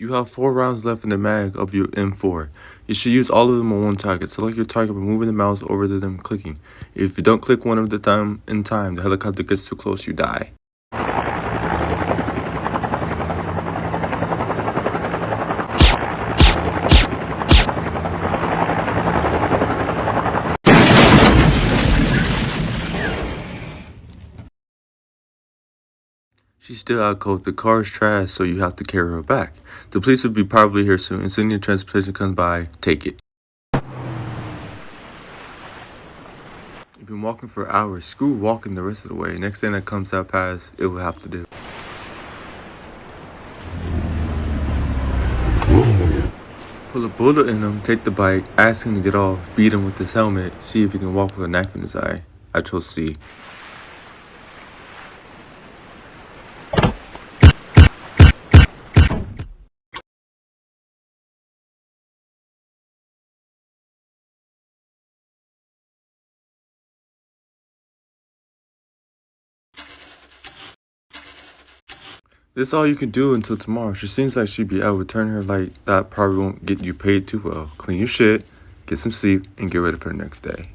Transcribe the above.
You have 4 rounds left in the mag of your M4. You should use all of them on one target. Select your target by moving the mouse over to them clicking. If you don't click one of the time in time, the helicopter gets too close, you die. She's still out cold. The car is trash, so you have to carry her back. The police will be probably here soon. As soon as your transportation comes by, take it. You've been walking for hours. Screw walking the rest of the way. Next thing that comes out past, it will have to do. Pull a bullet in him, take the bike, ask him to get off, beat him with his helmet, see if he can walk with a knife in his eye. I chose C. This all you can do until tomorrow. She seems like she'd be out. Return her like that probably won't get you paid too well. Clean your shit, get some sleep, and get ready for the next day.